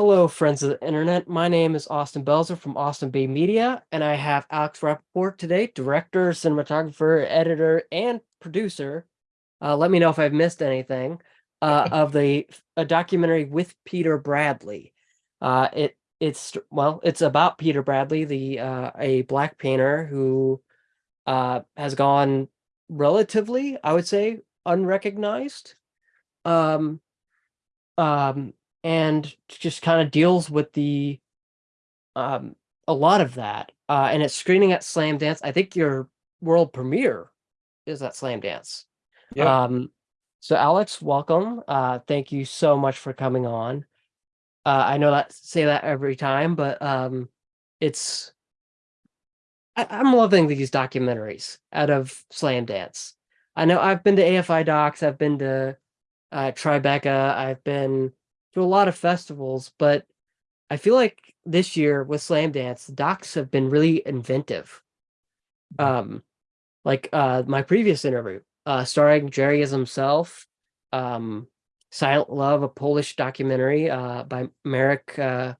Hello, friends of the internet. My name is Austin Belzer from Austin Bay Media, and I have Alex Rappaport today, director, cinematographer, editor, and producer. Uh, let me know if I've missed anything uh, of the a documentary with Peter Bradley. Uh, it it's well, it's about Peter Bradley, the uh, a black painter who uh, has gone relatively, I would say, unrecognized. Um, um, and just kind of deals with the um a lot of that. Uh, and it's screening at Slam Dance. I think your world premiere is at Slamdance. Yeah. Um, so Alex, welcome. Uh, thank you so much for coming on. Uh, I know that say that every time, but um, it's I, I'm loving these documentaries out of Slam Dance. I know I've been to AFI Docs, I've been to uh, Tribeca, I've been to a lot of festivals, but I feel like this year with Slamdance, the docs have been really inventive. Um, like uh, my previous interview, uh, starring Jerry as himself, um, Silent Love, a Polish documentary uh, by Marek. Uh,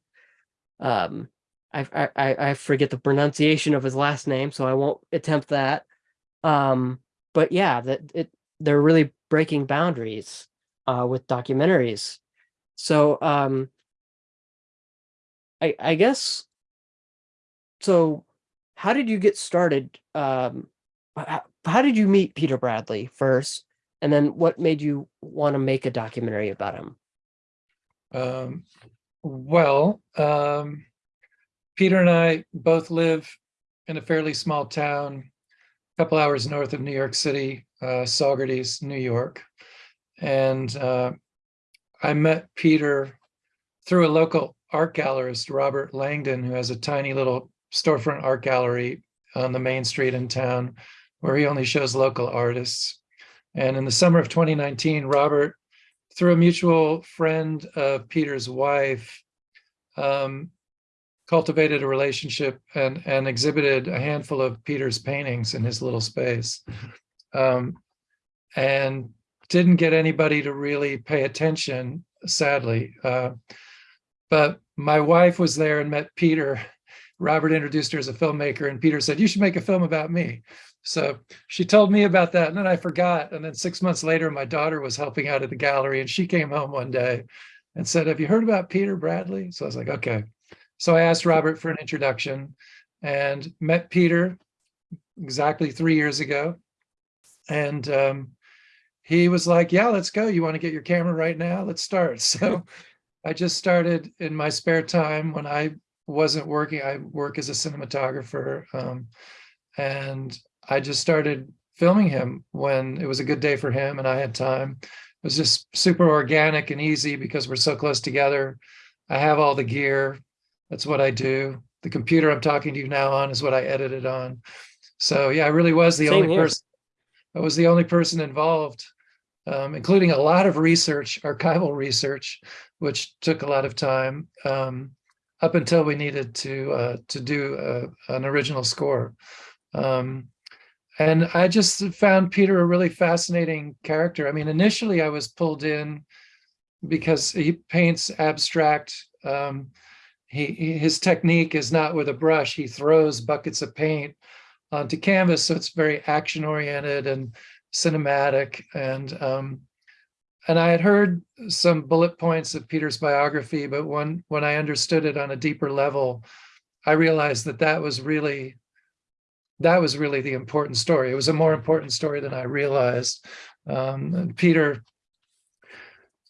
um, I, I I forget the pronunciation of his last name, so I won't attempt that. Um, but yeah, that it they're really breaking boundaries uh, with documentaries. So um, I I guess so. How did you get started? Um, how, how did you meet Peter Bradley first, and then what made you want to make a documentary about him? Um, well, um, Peter and I both live in a fairly small town, a couple hours north of New York City, uh, Saugerties, New York. And uh, I met Peter through a local art gallerist, Robert Langdon, who has a tiny little storefront art gallery on the main street in town, where he only shows local artists. And in the summer of 2019, Robert, through a mutual friend of Peter's wife, um, cultivated a relationship and, and exhibited a handful of Peter's paintings in his little space. Um, and didn't get anybody to really pay attention, sadly. Uh, but my wife was there and met Peter. Robert introduced her as a filmmaker and Peter said, you should make a film about me. So she told me about that and then I forgot. And then six months later, my daughter was helping out at the gallery and she came home one day and said, have you heard about Peter Bradley? So I was like, okay. So I asked Robert for an introduction and met Peter exactly three years ago. And um, he was like, yeah, let's go. You want to get your camera right now? Let's start. So I just started in my spare time when I wasn't working. I work as a cinematographer. Um, and I just started filming him when it was a good day for him and I had time. It was just super organic and easy because we're so close together. I have all the gear. That's what I do. The computer I'm talking to you now on is what I edited on. So yeah, I really was the Same only here. person. I was the only person involved, um, including a lot of research, archival research, which took a lot of time um, up until we needed to uh, to do a, an original score. Um, and I just found Peter a really fascinating character. I mean, initially I was pulled in because he paints abstract. Um, he, his technique is not with a brush. He throws buckets of paint onto canvas, so it's very action oriented and cinematic. And um, and I had heard some bullet points of Peter's biography, but when when I understood it on a deeper level, I realized that that was really that was really the important story. It was a more important story than I realized. Um, Peter,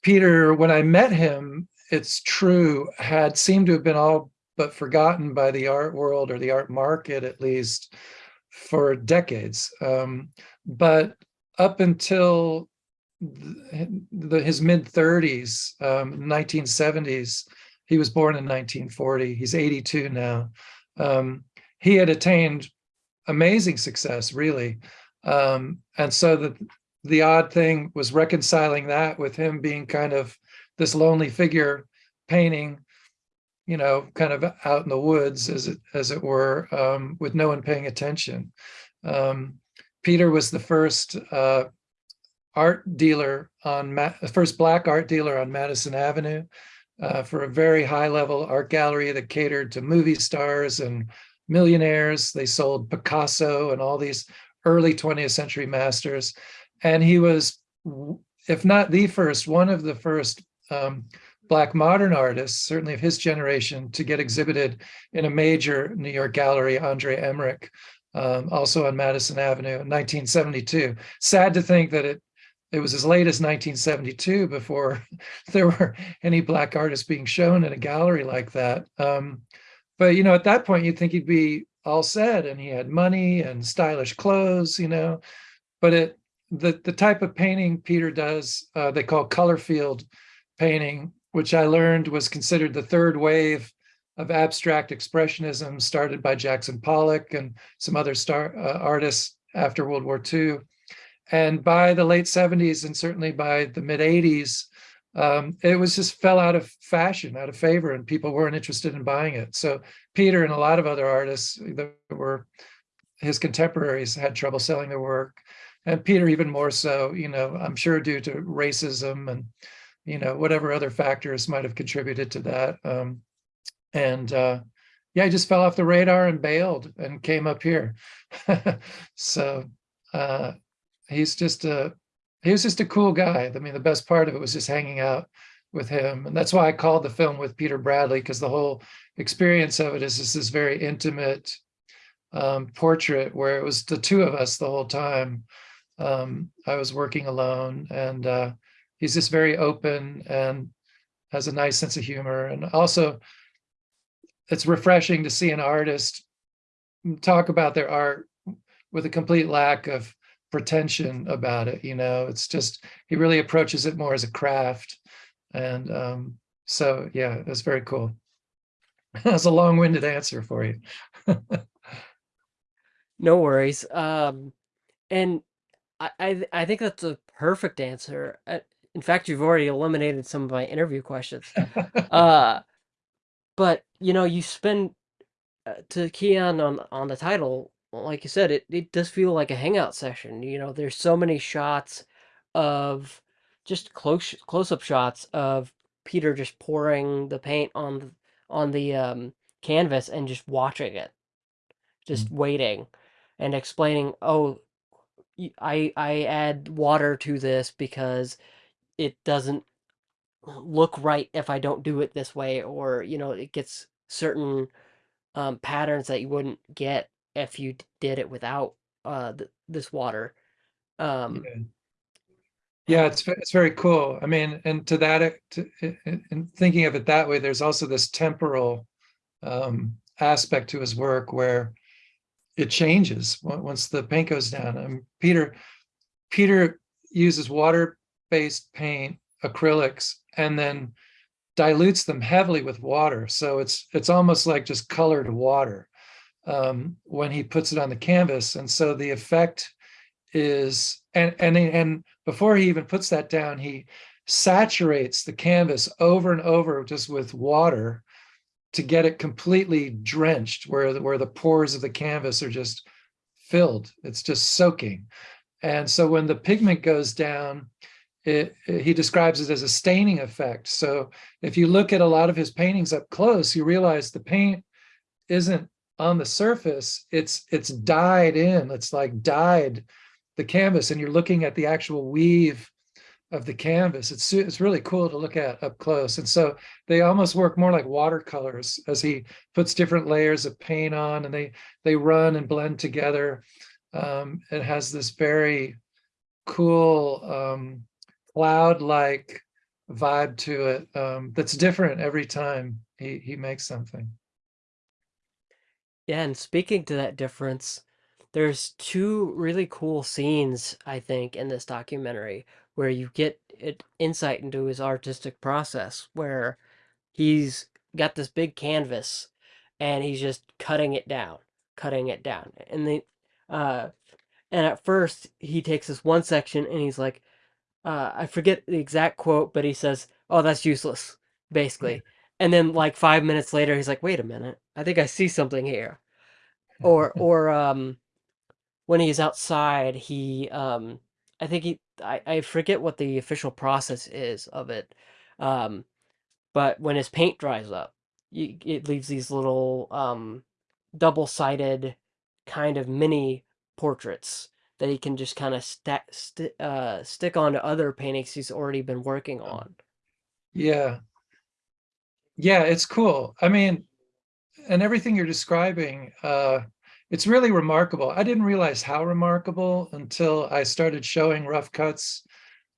Peter, when I met him, it's true, had seemed to have been all but forgotten by the art world or the art market, at least, for decades. Um, but up until the, the, his mid 30s, um, 1970s, he was born in 1940. He's 82 now. Um, he had attained amazing success, really. Um, and so the, the odd thing was reconciling that with him being kind of this lonely figure painting, you know, kind of out in the woods, as it, as it were, um, with no one paying attention. Um, Peter was the first uh, art dealer on, Ma first black art dealer on Madison Avenue. uh, for a very high level art gallery that catered to movie stars and millionaires. They sold Picasso and all these early 20th century masters. And he was, if not the first, one of the first um, Black modern artists, certainly of his generation, to get exhibited in a major New York gallery, Andre Emmerich, um, also on Madison Avenue in 1972. Sad to think that it it was as late as 1972 before there were any black artists being shown in a gallery like that. Um, but you know, at that point, you'd think he'd be all set, and he had money and stylish clothes, you know. But it the the type of painting Peter does, uh, they call color field painting, which I learned was considered the third wave of abstract expressionism started by Jackson Pollock and some other star uh, artists after World War II. And by the late 70s and certainly by the mid 80s, um, it was just fell out of fashion, out of favor, and people weren't interested in buying it. So Peter and a lot of other artists that were his contemporaries had trouble selling their work. And Peter even more so, you know, I'm sure due to racism and, you know, whatever other factors might have contributed to that. Um, and uh, yeah, he just fell off the radar and bailed and came up here. so uh, he's just a he was just a cool guy. I mean, the best part of it was just hanging out with him, and that's why I called the film with Peter Bradley because the whole experience of it is just this very intimate um, portrait where it was the two of us the whole time. Um, I was working alone, and uh, he's just very open and has a nice sense of humor, and also it's refreshing to see an artist talk about their art with a complete lack of pretension about it you know? It's just he really approaches it more as a craft. And um so yeah it's very cool. That's a long-winded answer for you. No worries. Um and I, I i think that's a perfect answer. Uh, in fact you've already eliminated some of my interview questions uh but you know, you spend uh, to key on on on the title, like you said, it it does feel like a hangout session. You know, there's so many shots of just close close up shots of Peter just pouring the paint on the on the um, canvas and just watching it, just mm. waiting, and explaining. Oh, I I add water to this because it doesn't look right if I don't do it this way, or you know, it gets certain um, patterns that you wouldn't get if you did it without uh, th this water. Um, yeah. yeah, it's it's very cool. I mean, and to that, to, in thinking of it that way, there's also this temporal um, aspect to his work where it changes once the paint goes down. And Peter, Peter uses water-based paint, acrylics, and then dilutes them heavily with water. So it's it's almost like just colored water um, when he puts it on the canvas. And so the effect is, and, and, and before he even puts that down, he saturates the canvas over and over just with water to get it completely drenched where the, where the pores of the canvas are just filled. It's just soaking. And so when the pigment goes down, it, it, he describes it as a staining effect. So if you look at a lot of his paintings up close, you realize the paint isn't on the surface, it's it's dyed in, it's like dyed the canvas and you're looking at the actual weave of the canvas. It's, it's really cool to look at up close. And so they almost work more like watercolors as he puts different layers of paint on and they, they run and blend together. Um, it has this very cool um, cloud-like vibe to it um, that's different every time he, he makes something. Yeah, and speaking to that difference, there's two really cool scenes, I think, in this documentary where you get insight into his artistic process, where he's got this big canvas and he's just cutting it down, cutting it down. And the uh and at first he takes this one section and he's like, uh, I forget the exact quote, but he says, "Oh, that's useless," basically. And then like five minutes later, he's like, "Wait a minute, I think I see something here." Or or um, when he's outside, he um, I think he I, I forget what the official process is of it. Um, but when his paint dries up, you, it leaves these little um, double-sided kind of mini portraits that he can just kind of stack st- uh, stick onto other paintings he's already been working on. Yeah. Yeah, it's cool. I mean, and everything you're describing, uh, it's really remarkable. I didn't realize how remarkable until I started showing rough cuts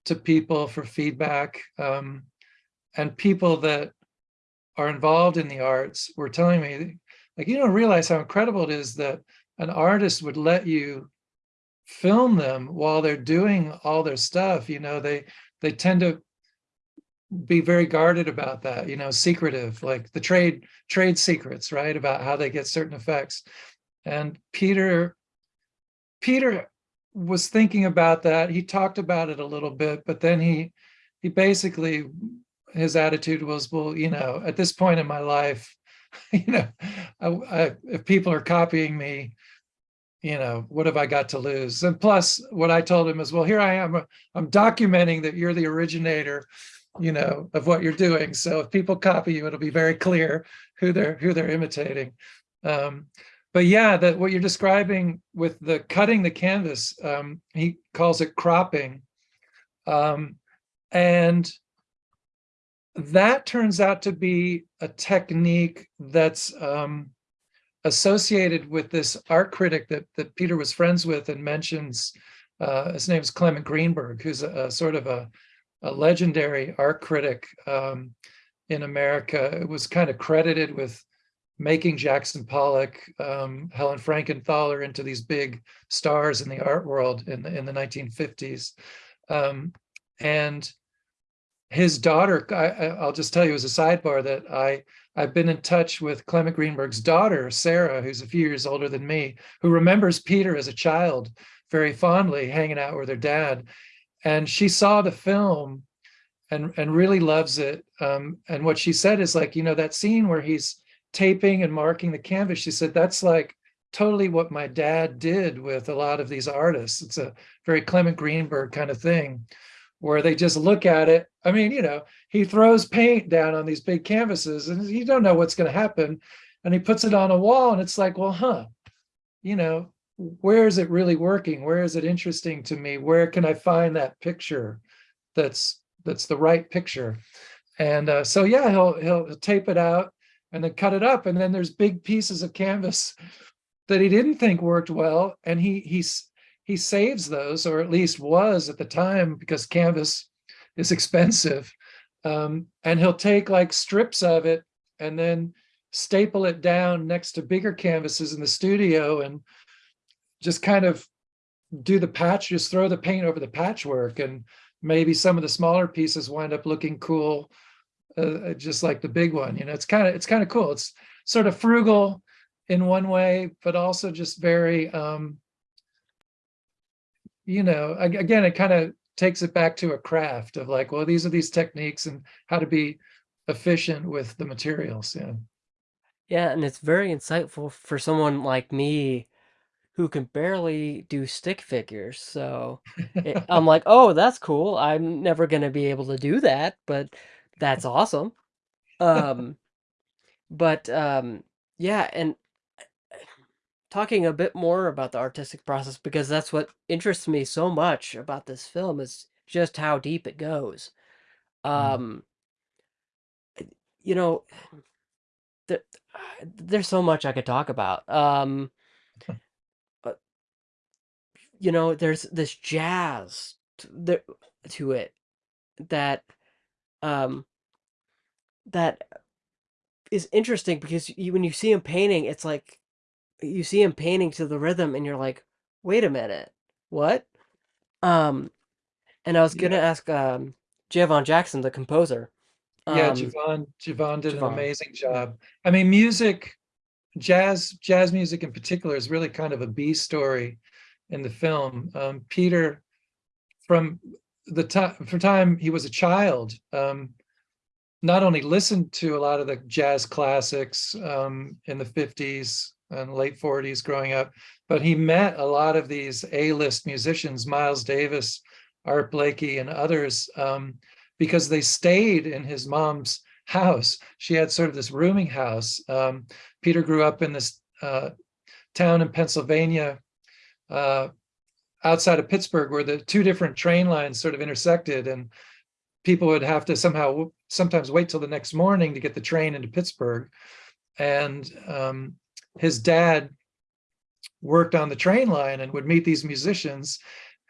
to people for feedback. Um, and people that are involved in the arts were telling me, like, you don't realize how incredible it is that an artist would let you film them while they're doing all their stuff. You know, they they tend to be very guarded about that, you know, secretive, like the trade trade secrets, right? About how they get certain effects. And Peter, Peter was thinking about that. He talked about it a little bit, but then he he basically his attitude was, well, you know, at this point in my life, you know, I, I, if people are copying me, you know, what have I got to lose? And plus, what I told him is, well, here I am. I'm documenting that you're the originator, you know, of what you're doing. So if people copy you, it'll be very clear who they're who they're imitating. Um, but yeah, that what you're describing with the cutting the canvas, um, he calls it cropping. Um, and that turns out to be a technique that's um, associated with this art critic that, that Peter was friends with and mentions, uh, his name is Clement Greenberg, who's a, a sort of a, a, legendary art critic um, in America. It was kind of credited with making Jackson Pollock, um, Helen Frankenthaler into these big stars in the art world in the, in the 1950s. Um, and his daughter, I, will just tell you as a sidebar that I, I've been in touch with Clement Greenberg's daughter, Sarah, who's a few years older than me, who remembers Peter as a child very fondly hanging out with her dad. And she saw the film and, and really loves it. Um, and what she said is like, you know, that scene where he's taping and marking the canvas, she said, that's like totally what my dad did with a lot of these artists. It's a very Clement Greenberg kind of thing where they just look at it. I mean, you know, he throws paint down on these big canvases and you don't know what's going to happen. And he puts it on a wall and it's like, well, huh, you know, where is it really working? Where is it interesting to me? Where can I find that picture that's that's the right picture? And uh, so, yeah, he'll, he'll tape it out and then cut it up. And then there's big pieces of canvas that he didn't think worked well. And he he's he saves those, or at least was at the time, because canvas is expensive. Um, and he'll take like strips of it and then staple it down next to bigger canvases in the studio and just kind of do the patch, just throw the paint over the patchwork. And maybe some of the smaller pieces wind up looking cool, uh, just like the big one. You know, it's kind of, it's kind of cool. It's sort of frugal in one way, but also just very, um, you know, again, it kind of takes it back to a craft of like, well, these are these techniques and how to be efficient with the materials. Yeah. Yeah, and it's very insightful for someone like me who can barely do stick figures. So it, I'm like, oh, that's cool. I'm never going to be able to do that, but that's awesome. Um, but um, yeah, and talking a bit more about the artistic process because that's what interests me so much about this film is just how deep it goes. Mm. Um, you know, there, there's so much I could talk about. Um, but, you know, there's this jazz to, to it that um, that is interesting because you, when you see him painting, it's like you see him painting to the rhythm and you're like, wait a minute, what? Um, and I was gonna Yeah. ask um Javon Jackson, the composer. Yeah, Um, Javon, Javon did an amazing job. I mean, music, jazz, jazz music in particular is really kind of a B story in the film. Um, Peter, from the time, from time he was a child, um, not only listened to a lot of the jazz classics um, in the 50s and late 40s growing up, but he met a lot of these A-list musicians, Miles Davis, Art Blakey, and others, um, because they stayed in his mom's house. She had sort of this rooming house. Um, Peter grew up in this uh, town in Pennsylvania, uh, outside of Pittsburgh, where the two different train lines sort of intersected, and people would have to somehow sometimes wait till the next morning to get the train into Pittsburgh. And um, his dad worked on the train line and would meet these musicians.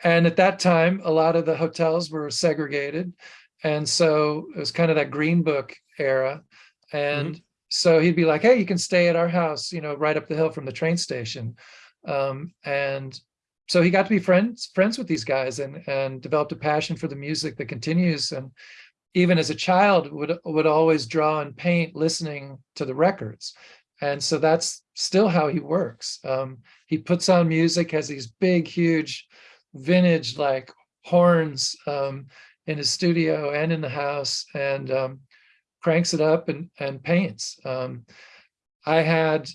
And at that time, a lot of the hotels were segregated. And so it was kind of that green book era. And so he'd be like, hey, you can stay at our house, you know, right up the hill from the train station. Um, and so he got to be friends friends with these guys and and developed a passion for the music that continues. And even as a child would would always draw and paint listening to the records. And so that's still how he works. Um, he puts on music, has these big, huge vintage like horns um, in his studio and in the house and um, cranks it up and, and paints. Um, I had,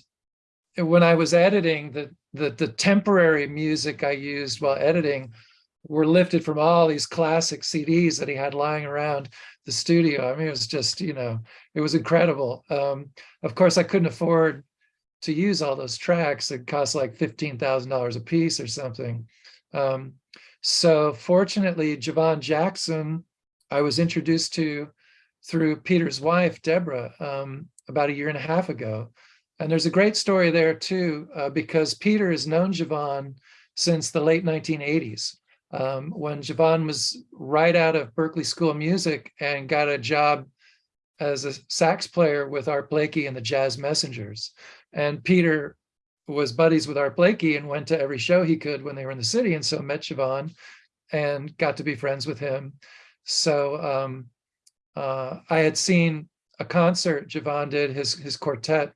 when I was editing, the, the, the temporary music I used while editing were lifted from all these classic CDs that he had lying around the studio. I mean, it was just, you know, it was incredible. Um, of course, I couldn't afford to use all those tracks. It cost like $15,000 a piece or something. Um, so fortunately, Javon Jackson, I was introduced to through Peter's wife, Deborah, um, about a year and a half ago. And there's a great story there too, uh, because Peter has known Javon since the late 1980s, um, when Javon was right out of Berklee School of Music and got a job as a sax player with Art Blakey and the Jazz Messengers. And Peter was buddies with Art Blakey and went to every show he could when they were in the city. And so met Javon and got to be friends with him. So um, uh, I had seen a concert Javon did, his, his quartet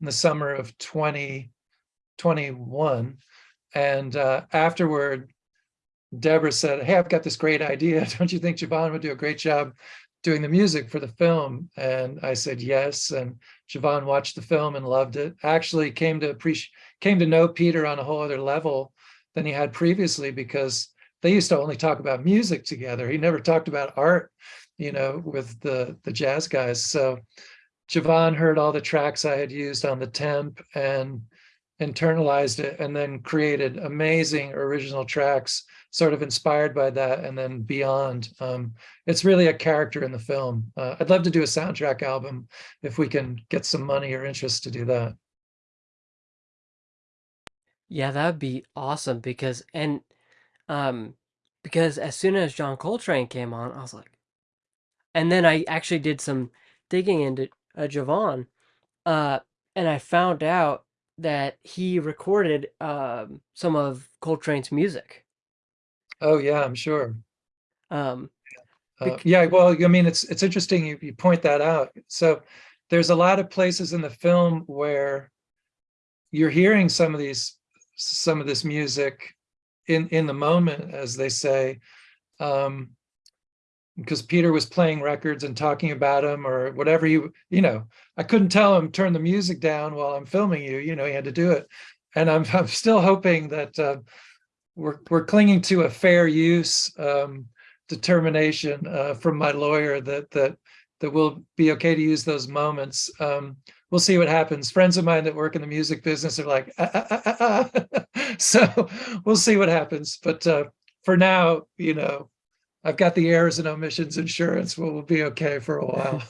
in the summer of 2021. And uh, afterward, Deborah said, hey, I've got this great idea. Don't you think Javon would do a great job doing the music for the film? And I said, yes. And Javon watched the film and loved it. Actually came to appreciate, came to know Peter on a whole other level than he had previously because they used to only talk about music together. He never talked about art, you know, with the, the jazz guys. So Javon heard all the tracks I had used on the temp and internalized it and then created amazing original tracks sort of inspired by that and then beyond. Um, it's really a character in the film. Uh, I'd love to do a soundtrack album if we can get some money or interest to do that. Yeah, that'd be awesome because and um because as soon as John Coltrane came on, I was like, and then I actually did some digging into uh, Javon, uh, and I found out that he recorded um, some of Coltrane's music. Oh, yeah, I'm sure. Um, Uh, yeah, well, I mean, it's it's interesting you, you point that out. So there's a lot of places in the film where you're hearing some of these some of this music in in the moment, as they say, um, because Peter was playing records and talking about them or whatever you you know. I couldn't tell him turn the music down while I'm filming you. You know, he had to do it, and I'm I'm still hoping that uh, we're we're clinging to a fair use. Um, determination uh, from my lawyer that that that will be okay to use those moments. Um, we'll see what happens. Friends of mine that work in the music business are like, ah, ah, ah, so we'll see what happens. But uh, for now, you know, I've got the errors and omissions insurance. We'll, we'll be okay for a while.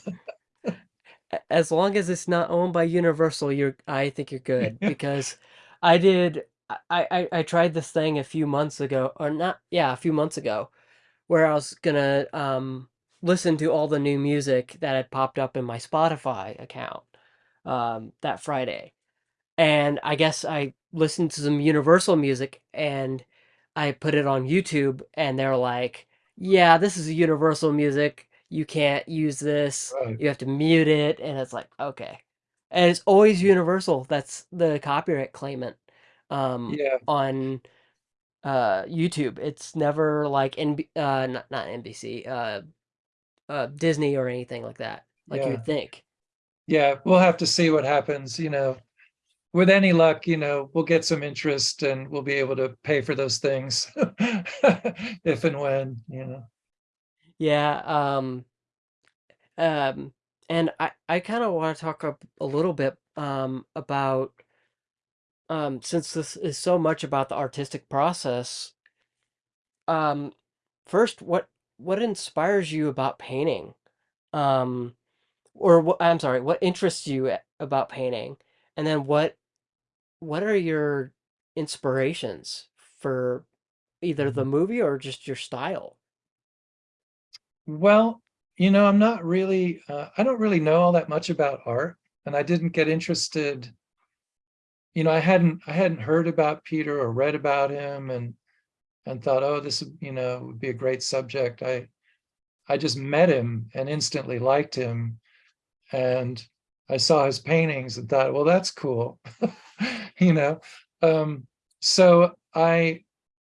as long as it's not owned by Universal, you're I think you're good because I did I, I I tried this thing a few months ago or not yeah, a few months ago where I was gonna um listen to all the new music that had popped up in my Spotify account um that Friday. And I guess I listened to some Universal music and I put it on YouTube and they're like, "Yeah, this is Universal music. You can't use this. Right. You have to mute it." And it's like, "Okay." And it's always Universal that's the copyright claimant um Yeah, on uh YouTube. It's never like NB uh not not NBC, uh uh Disney or anything like that. Like you'd think. yeah. We'll have to see what happens. You know, with any luck, you know, we'll get some interest and we'll be able to pay for those things if and when, you know. Yeah, um Um, and I, I kind of want to talk a, a little bit um, about um, since this is so much about the artistic process. Um, first, what what inspires you about painting? Um, or what, I'm sorry, what interests you about painting? And then what what are your inspirations for either the Mhm. movie or just your style? Well, you know, I'm not really, uh, I don't really know all that much about art, and I didn't get interested. You know, I hadn't, I hadn't heard about Peter or read about him, and and thought, oh, this, you know, would be a great subject. I, I just met him and instantly liked him, and I saw his paintings and thought, well, that's cool, you know. Um, so I,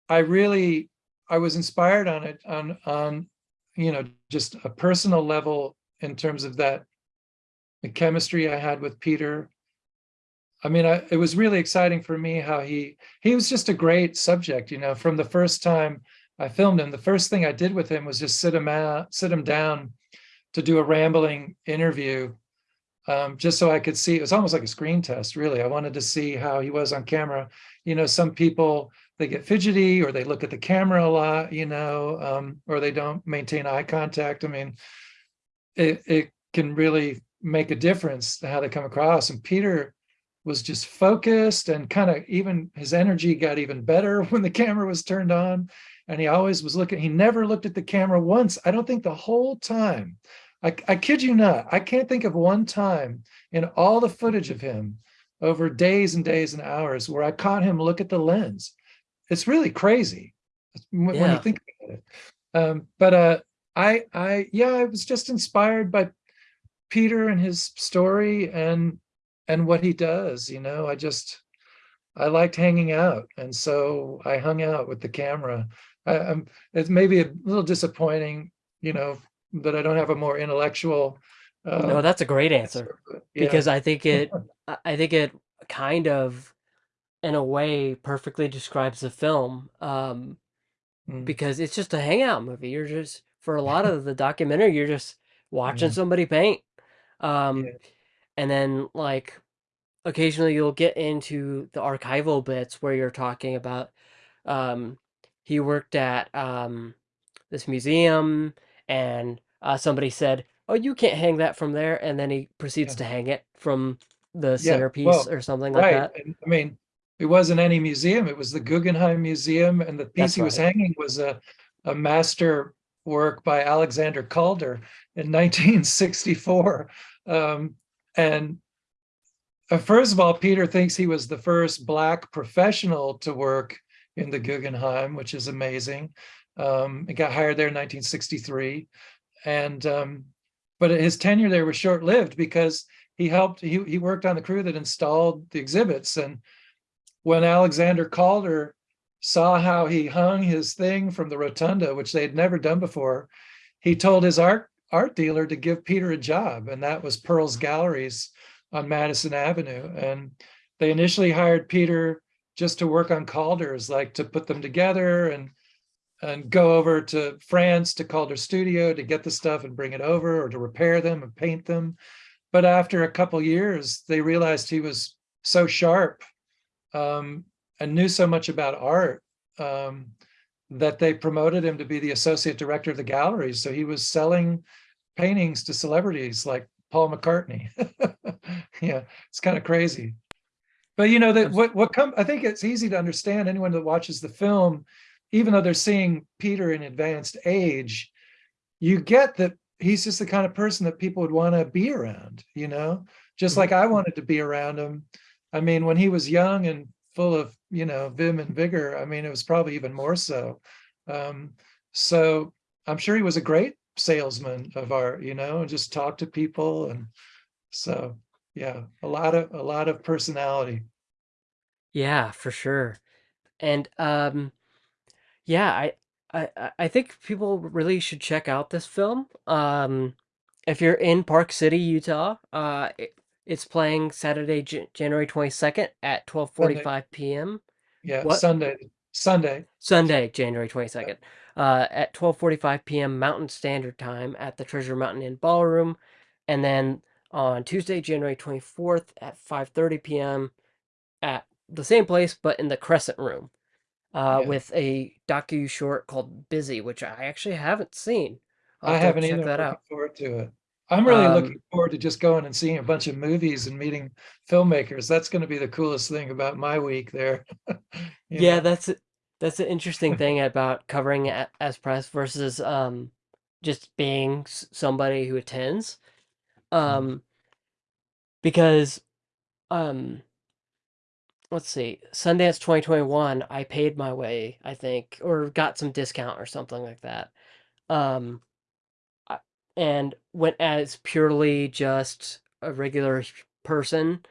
I really, I was inspired on it on on you know, just a personal level in terms of that the chemistry I had with Peter. I mean, I, it was really exciting for me how he he was just a great subject, you know, from the first time I filmed him. The first thing I did with him was just sit him out, sit him down to do a rambling interview, um, just so I could see. It was almost like a screen test, really. I wanted to see how he was on camera. You know, some people they get fidgety or they look at the camera a lot, you know, um, or they don't maintain eye contact. I mean, it, it can really make a difference how they come across. And Peter was just focused and kind of even his energy got even better when the camera was turned on. And he always was looking, he never looked at the camera once. I don't think the whole time. I, I kid you not, I can't think of one time in all the footage of him over days and days and hours where I caught him look at the lens. It's really crazy when, when you think about it. Um, but uh, I, I, yeah, I was just inspired by Peter and his story and and what he does. You know, I just I liked hanging out, and so I hung out with the camera. I, I'm it's maybe a little disappointing, you know, that I don't have a more intellectual. No, Um, that's a great answer yeah, because I think it I think it kind of in a way perfectly describes the film um mm, because it's just a hangout movie. You're just for a lot of the documentary you're just watching yeah, somebody paint. Um yeah, and then like occasionally you'll get into the archival bits where you're talking about um he worked at um this museum and uh, somebody said, "Oh, you can't hang that from there," and then he proceeds yeah. to hang it from the Yeah, centerpiece well, or something like right. that. And I mean, it wasn't any museum. It was the Guggenheim Museum, and the piece That's he was hanging was a a master work by Alexander Calder in 1964. Um, and uh, first of all, Peter thinks he was the first Black professional to work in the Guggenheim, which is amazing. Um, he got hired there in 1963, and um, but his tenure there was short-lived because he helped. He he worked on the crew that installed the exhibits, and when Alexander Calder saw how he hung his thing from the rotunda, which they had never done before, he told his art art dealer to give Peter a job, and that was Perls Galleries on Madison Avenue. And they initially hired Peter just to work on Calder's, like to put them together and and go over to France to Calder Studio to get the stuff and bring it over or to repair them and paint them. But after a couple years, they realized he was so sharp um, and knew so much about art um, that they promoted him to be the associate director of the gallery. So he was selling paintings to celebrities like Paul McCartney. yeah, it's kind of crazy. But you know that what what come I think it's easy to understand anyone that watches the film, even though they're seeing Peter in advanced age, you get that he's just the kind of person that people would want to be around, you know, just like I wanted to be around him. I mean, when he was young and full of, you know, vim and vigor, I mean, it was probably even more so. Um, so I'm sure he was a great salesman of art, you know, and just talk to people. And so, yeah, a lot of, a lot of personality. Yeah, for sure. And um, yeah, I, I I think people really should check out this film. Um, if you're in Park City, Utah, uh, it, it's playing Saturday, Jan January 22nd at Sunday, 12:45 p.m. yeah, What? Sunday, Sunday. Sunday, January Yeah, 22nd. Uh, at 12:45 p.m. Mountain Standard Time at the Treasure Mountain Inn Ballroom, and then on Tuesday, January 24th at 5:30 p.m. at the same place but in the Crescent Room, uh, Yeah. with a docu short called Busy, which I actually haven't seen. I'll I have to haven't check either. I'm that out. forward to it. I'm really Um, looking forward to just going and seeing a bunch of movies and meeting filmmakers. That's gonna be the coolest thing about my week there. Yeah, know? that's that's an interesting thing about covering it as press versus um just being somebody who attends. Um because um let's see, Sundance 2021, I paid my way, I think, or got some discount or something like that. Um I- and went as purely just a regular person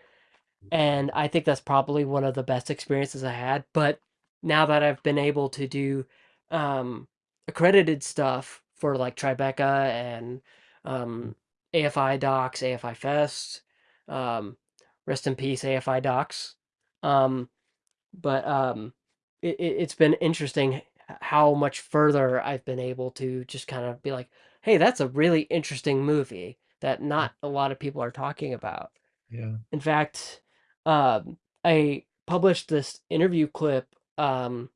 and I think that's probably one of the best experiences I had. But now that I've been able to do um, accredited stuff for like Tribeca and um, AFI Docs, AFI Fest, um, rest in peace AFI Docs. Um, but um, it, it, it's been interesting how much further I've been able to just kind of be like, hey, that's a really interesting movie that not a lot of people are talking about. Yeah, In fact, um, I published this interview clip um,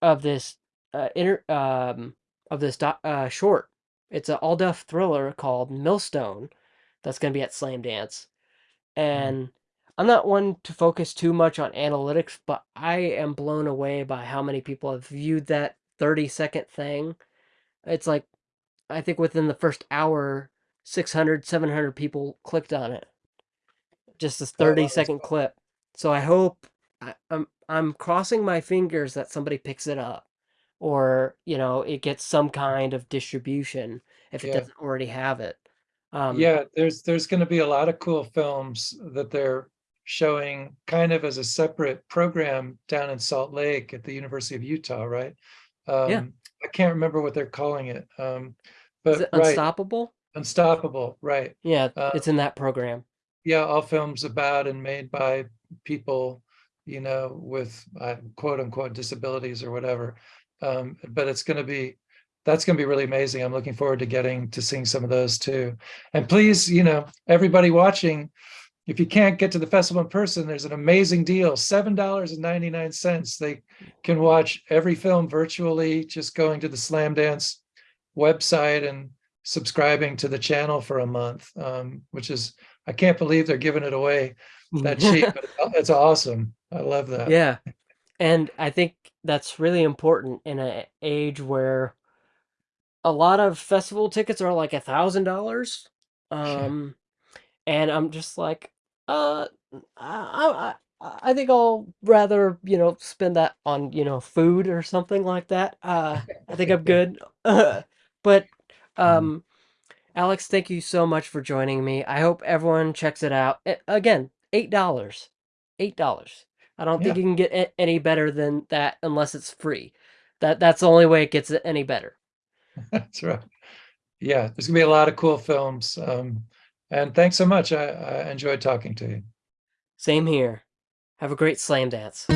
of this uh, inter- um, of this doc- uh, short. It's an all deaf thriller called Millstone that's going to be at Slam Dance. And I'm not one to focus too much on analytics, but I am blown away by how many people have viewed that 30 second thing. It's like, I think within the first hour, 600, 700 people clicked on it just this Oh, wow, second cool. clip. So I hope I, I'm I'm crossing my fingers that somebody picks it up or, you know, it gets some kind of distribution if it Yeah. doesn't already have it. Um Yeah, there's there's gonna be a lot of cool films that they're showing kind of as a separate program down in Salt Lake at the University of Utah, right? Yeah. Um, I can't remember what they're calling it. Um, is but it right, unstoppable? Unstoppable, right. Yeah, Uh, it's in that program. yeah, all films about and made by people, you know, with uh, quote unquote disabilities or whatever. Um, but it's gonna be, that's gonna be really amazing. I'm looking forward to getting to seeing some of those too. And please, you know, everybody watching, if you can't get to the festival in person, there's an amazing deal, seven dollars and ninety-nine cents. They can watch every film virtually, just going to the Slam Dance website and subscribing to the channel for a month, um, which is, I can't believe they're giving it away that cheap, but it's- it's awesome. I love that. yeah. And I think that's really important in an age where a lot of festival tickets are like a thousand dollars. Um and I'm just like, uh, I, I, I think I'll rather, you know, spend that on, you know, food or something like that. Uh, I think I'm good. but, um, Alex, thank you so much for joining me. I hope everyone checks it out. Again, eight dollars, eight dollars. I don't think you can get any better than that unless it's free. That that's the only way it gets any better. That's right. Yeah, there's gonna be a lot of cool films. Um, and thanks so much. I, I enjoyed talking to you. Same here. Have a great slam dance.